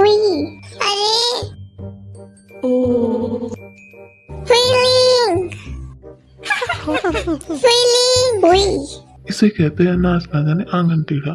Oui. Allez. Feeling. Feeling. Oui. इसे कहते हैं नाच ना जाने आंगन टीका